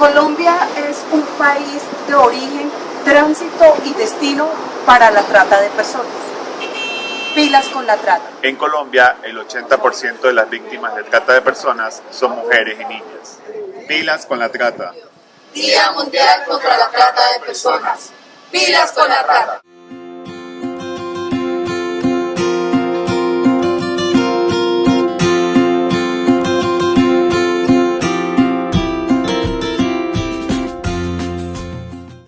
Colombia es un país de origen, tránsito y destino para la trata de personas. Pilas con la trata. En Colombia, el 80% de las víctimas de trata de personas son mujeres y niñas. Pilas con la trata. Día Mundial contra la Trata de Personas. Pilas con la Trata.